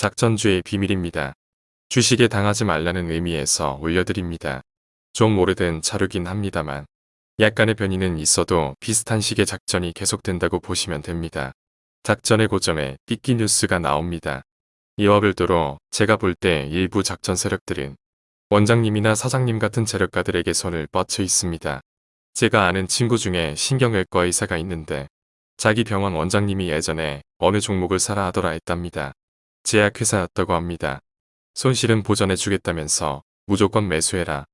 작전주의 비밀입니다. 주식에 당하지 말라는 의미에서 올려드립니다. 좀 오래된 자료긴 합니다만 약간의 변이는 있어도 비슷한 식의 작전이 계속된다고 보시면 됩니다. 작전의 고점에 띠끼 뉴스가 나옵니다. 이와 별도로 제가 볼 때 일부 작전 세력들은 원장님이나 사장님 같은 재력가들에게 손을 뻗쳐 있습니다. 제가 아는 친구 중에 신경외과 의사가 있는데 자기 병원 원장님이 예전에 어느 종목을 사라 하더라 했답니다. 제약회사였다고 합니다. 손실은 보전해 주겠다면서 무조건 매수해라.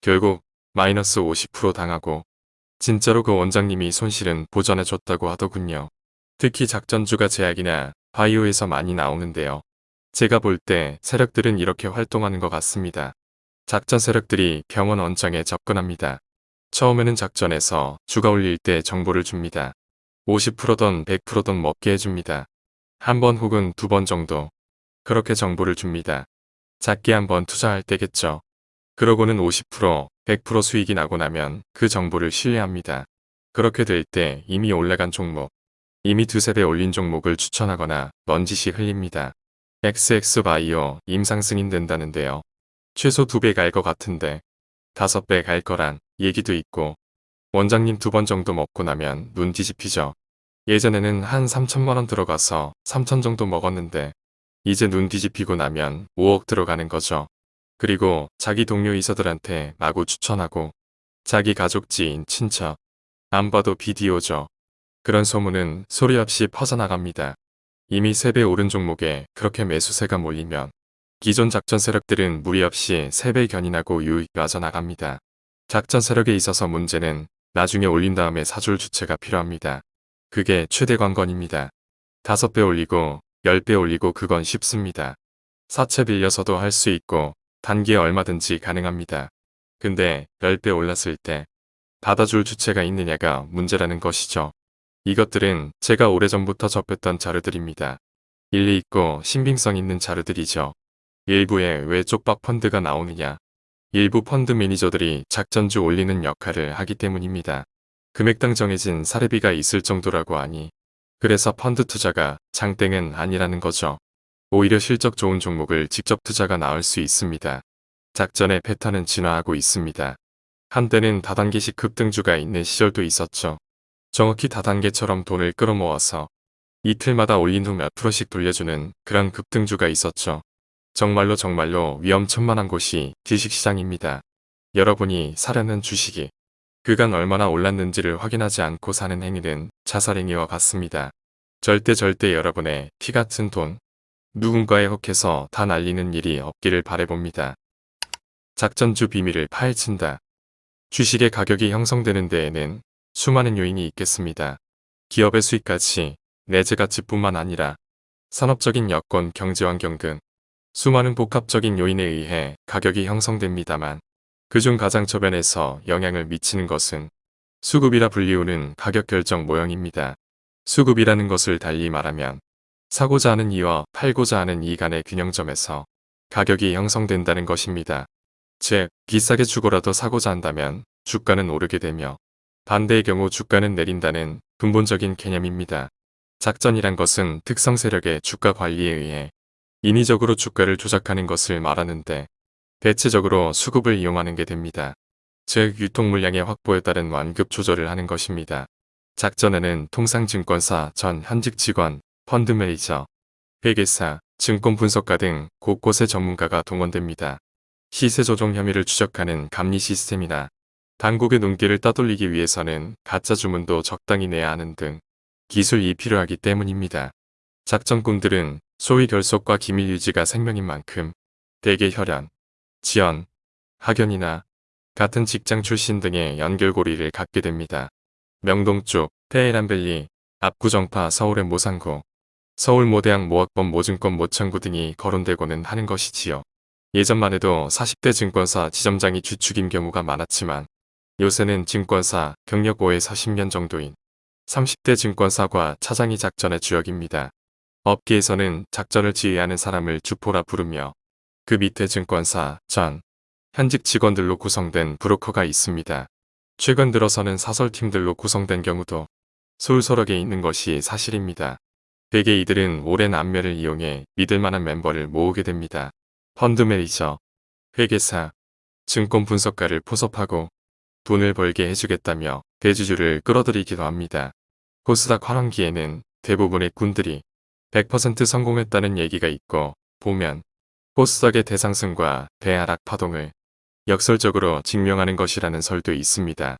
결국 마이너스 50% 당하고 진짜로 그 원장님이 손실은 보전해 줬다고 하더군요. 특히 작전주가 제약이나 바이오에서 많이 나오는데요. 제가 볼 때 세력들은 이렇게 활동하는 것 같습니다. 작전 세력들이 병원 원장에 접근합니다. 처음에는 작전에서 주가 올릴 때 정보를 줍니다. 50%든 100%든 먹게 해줍니다. 한 번 혹은 두 번 정도 그렇게 정보를 줍니다. 작게 한번 투자할 때겠죠. 그러고는 50%, 100% 수익이 나고 나면 그 정보를 신뢰합니다. 그렇게 될 때 이미 올라간 종목, 이미 두세 배 올린 종목을 추천하거나 넌지시 흘립니다. XX바이오 임상승인 된다는데요. 최소 두 배 갈 것 같은데 다섯 배 갈 거란 얘기도 있고 원장님 두 번 정도 먹고 나면 눈 뒤집히죠. 예전에는 한 3천만원 들어가서 3천 정도 먹었는데 이제 눈 뒤집히고 나면 5억 들어가는 거죠. 그리고 자기 동료 이사들한테 마구 추천하고 자기 가족 지인 친척 안 봐도 비디오죠. 그런 소문은 소리 없이 퍼져나갑니다. 이미 3배 오른 종목에 그렇게 매수세가 몰리면 기존 작전 세력들은 무리 없이 3배 견인하고 유익 빠져나갑니다. 작전 세력에 있어서 문제는 나중에 올린 다음에 사줄 주체가 필요합니다. 그게 최대 관건입니다. 5배 올리고 10배 올리고 그건 쉽습니다. 사채 빌려서도 할 수 있고 단기에 얼마든지 가능합니다. 근데 10배 올랐을 때 받아줄 주체가 있느냐가 문제라는 것이죠. 이것들은 제가 오래전부터 접했던 자료들입니다. 일리 있고 신빙성 있는 자료들이죠. 일부에 왜 쪽박 펀드가 나오느냐. 일부 펀드 매니저들이 작전주 올리는 역할을 하기 때문입니다. 금액당 정해진 사례비가 있을 정도라고 하니 그래서 펀드 투자가 장땡은 아니라는 거죠. 오히려 실적 좋은 종목을 직접 투자가 나을 수 있습니다. 작전의 패턴은 진화하고 있습니다. 한때는 다단계식 급등주가 있는 시절도 있었죠. 정확히 다단계처럼 돈을 끌어모아서 이틀마다 올린 후 몇 프로씩 돌려주는 그런 급등주가 있었죠. 정말로 정말로 위험천만한 곳이 주식시장입니다. 여러분이 사려는 주식이 그간 얼마나 올랐는지를 확인하지 않고 사는 행위는 자살행위와 같습니다. 절대 절대 여러분의 피 같은 돈 누군가에 혹해서 다 날리는 일이 없기를 바래봅니다. 작전주 비밀을 파헤친다. 주식의 가격이 형성되는 데에는 수많은 요인이 있겠습니다. 기업의 수익가치, 내재 가치뿐만 아니라 산업적인 여건, 경제환경 등 수많은 복합적인 요인에 의해 가격이 형성됩니다만 그중 가장 저변에서 영향을 미치는 것은 수급이라 불리우는 가격 결정 모형입니다. 수급이라는 것을 달리 말하면 사고자 하는 이와 팔고자 하는 이 간의 균형점에서 가격이 형성된다는 것입니다. 즉, 비싸게 주고라도 사고자 한다면 주가는 오르게 되며 반대의 경우 주가는 내린다는 근본적인 개념입니다. 작전이란 것은 특성 세력의 주가 관리에 의해 인위적으로 주가를 조작하는 것을 말하는데 대체적으로 수급을 이용하는 게 됩니다. 즉 유통 물량의 확보에 따른 완급 조절을 하는 것입니다. 작전에는 통상 증권사 전 현직 직원, 펀드 매니저, 회계사, 증권 분석가 등 곳곳의 전문가가 동원됩니다. 시세 조정 혐의를 추적하는 감리 시스템이나 당국의 눈길을 따돌리기 위해서는 가짜 주문도 적당히 내야 하는 등 기술이 필요하기 때문입니다. 작전꾼들은 소위 결속과 기밀 유지가 생명인 만큼 대개 혈연, 지연, 학연이나 같은 직장 출신 등의 연결고리를 갖게 됩니다. 명동 쪽, 테헤란밸리, 압구정파 서울의 모상구, 서울 모대학 모학범 모증권 모창구 등이 거론되고는 하는 것이지요. 예전만 해도 40대 증권사 지점장이 주축인 경우가 많았지만 요새는 증권사 경력 5에서 10년 정도인 30대 증권사과 차장이 작전의 주역입니다. 업계에서는 작전을 지휘하는 사람을 주포라 부르며 그 밑에 증권사, 전, 현직 직원들로 구성된 브로커가 있습니다. 최근 들어서는 사설팀들로 구성된 경우도 솔솔하게 있는 것이 사실입니다. 대개 이들은 오랜 안면을 이용해 믿을 만한 멤버를 모으게 됩니다. 펀드 매니저, 회계사, 증권 분석가를 포섭하고 돈을 벌게 해주겠다며 대주주를 끌어들이기도 합니다. 코스닥 환원기에는 대부분의 군들이 100% 성공했다는 얘기가 있고 보면 코스닥의 대상승과 대하락 파동을 역설적으로 증명하는 것이라는 설도 있습니다.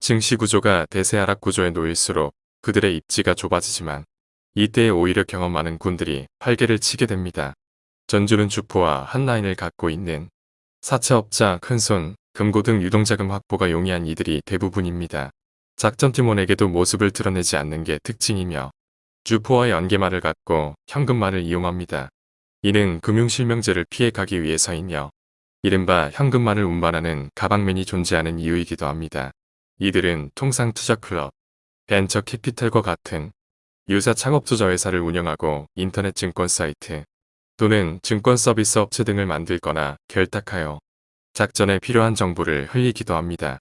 증시 구조가 대세하락 구조에 놓일수록 그들의 입지가 좁아지지만 이때에 오히려 경험 많은 군들이 활개를 치게 됩니다. 전주는 주포와 한라인을 갖고 있는 사채업자, 큰손, 금고 등 유동자금 확보가 용이한 이들이 대부분입니다. 작전팀원에게도 모습을 드러내지 않는 게 특징이며 주포와 연계말을 갖고 현금말을 이용합니다. 이는 금융실명제를 피해가기 위해서이며 이른바 현금말을 운반하는 가방맨이 존재하는 이유이기도 합니다. 이들은 통상 투자클럽, 벤처 캐피탈과 같은 유사 창업투자 회사를 운영하고 인터넷 증권 사이트 또는 증권 서비스 업체 등을 만들거나 결탁하여 작전에 필요한 정보를 흘리기도 합니다.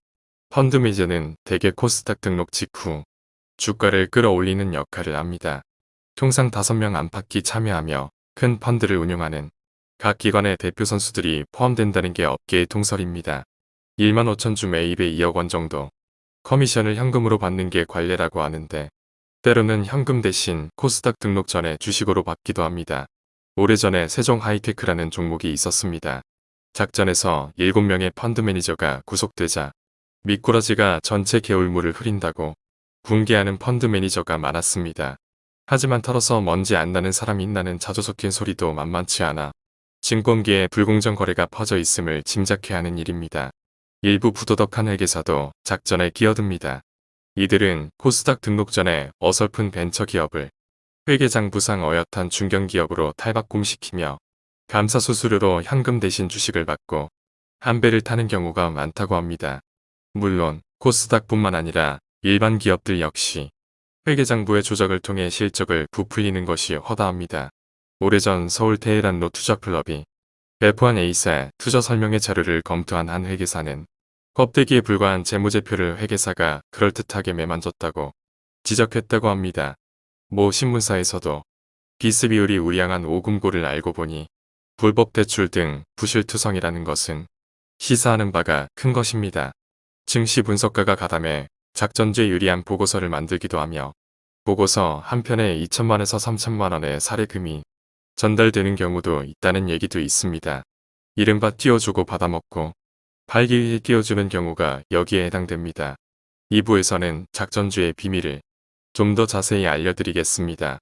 펀드 매저는 대개 코스닥 등록 직후 주가를 끌어올리는 역할을 합니다. 통상 5명 안팎이 참여하며 큰 펀드를 운용하는 각 기관의 대표 선수들이 포함된다는 게 업계의 통설입니다. 1만 5천 주 매입에 2억 원 정도 커미션을 현금으로 받는 게 관례라고 하는데 때로는 현금 대신 코스닥 등록 전에 주식으로 받기도 합니다. 오래전에 세종 하이테크라는 종목이 있었습니다. 작전에서 7명의 펀드 매니저가 구속되자 미꾸라지가 전체 개울물을 흐린다고 분개하는 펀드 매니저가 많았습니다. 하지만 털어서 먼지 안 나는 사람이 있냐는 자조 섞인 소리도 만만치 않아 증권계에 불공정 거래가 퍼져 있음을 짐작해야 하는 일입니다. 일부 부도덕한 회계사도 작전에 끼어듭니다. 이들은 코스닥 등록 전에 어설픈 벤처 기업을 회계장부상 어엿한 중견기업으로 탈바꿈시키며 감사 수수료로 현금 대신 주식을 받고 한 배를 타는 경우가 많다고 합니다. 물론 코스닥뿐만 아니라 일반 기업들 역시 회계장부의 조작을 통해 실적을 부풀리는 것이 허다합니다. 오래전 서울 테헤란로 투자클럽이 배포한 A사 투자 설명회 자료를 검토한 한 회계사는 껍데기에 불과한 재무제표를 회계사가 그럴듯하게 매만졌다고 지적했다고 합니다. 모 신문사에서도 비스 비율이 우량한 오금고를 알고 보니 불법 대출 등 부실투성이라는 것은 시사하는 바가 큰 것입니다. 증시 분석가가 가담해 작전주에 유리한 보고서를 만들기도 하며 보고서 한 편에 2천만에서 3천만 원의 사례금이 전달되는 경우도 있다는 얘기도 있습니다. 이른바 띄워주고 받아먹고 팔기 위해 띄워주는 경우가 여기에 해당됩니다. 2부에서는 작전주의 비밀을 좀 더 자세히 알려드리겠습니다.